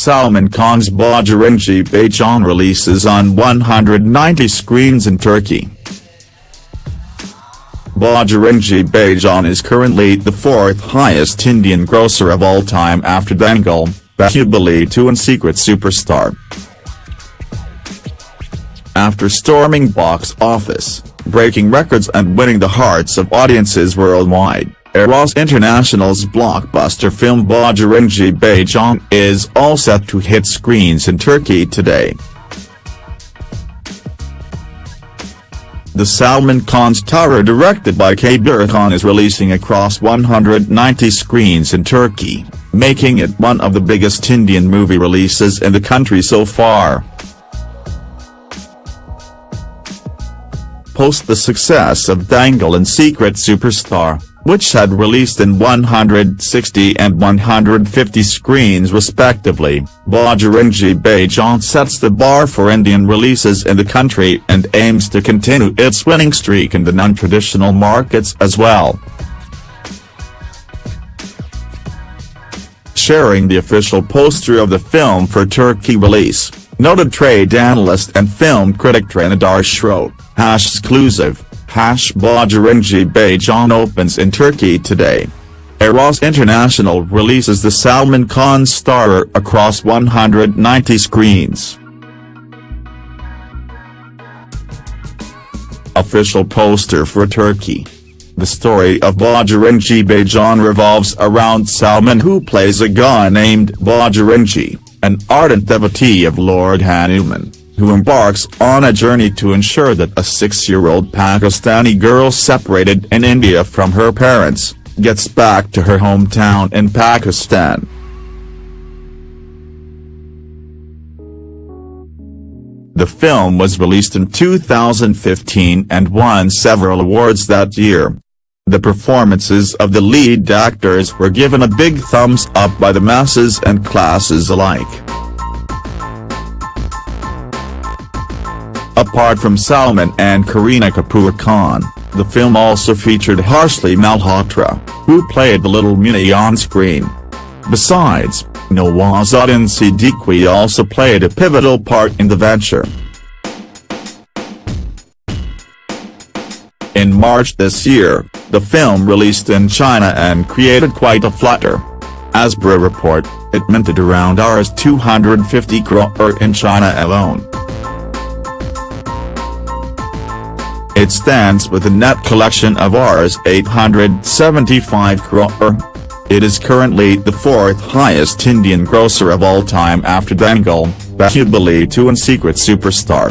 Salman Khan's Bajrangi Bhaijaan releases on 190 screens in Turkey. Bajrangi Bhaijaan is currently the fourth highest Indian grosser of all time after Dangal, Bahubali 2 and Secret Superstar. After storming box office, breaking records and winning the hearts of audiences worldwide, Eros International's blockbuster film Bajrangi Bhaijaan is all set to hit screens in Turkey today. The Salman Khan starrer directed by Kabir Khan is releasing across 190 screens in Turkey, making it one of the biggest Indian movie releases in the country so far. Post the success of Dangal and Secret Superstar which had released in 160 and 150 screens respectively, Bajrangi Bhaijaan sets the bar for Indian releases in the country and aims to continue its winning streak in the non-traditional markets as well. Sharing the official poster of the film for Turkey release, noted trade analyst and film critic wrote, hash exclusive. Hash Bajrangi Bhaijaan opens in Turkey today. Eros International releases the Salman Khan starrer across 190 screens. Official poster for Turkey. The story of Bajrangi Bhaijaan revolves around Salman who plays a guy named Bajrangi, an ardent devotee of Lord Hanuman who embarks on a journey to ensure that a six-year-old Pakistani girl separated in India from her parents, gets back to her hometown in Pakistan. The film was released in 2015 and won several awards that year. The performances of the lead actors were given a big thumbs up by the masses and classes alike. Apart from Salman and Kareena Kapoor Khan, the film also featured Harshali Malhotra, who played the little Munni on screen. Besides, Nawazuddin Siddiqui also played a pivotal part in the venture. In March this year, the film released in China and created quite a flutter. As per report, it minted around Rs 250 crore in China alone. It stands with a net collection of Rs 875 crore. Er. It is currently the fourth highest Indian grosser of all time after Dangal, Bahubali 2 and Secret Superstar.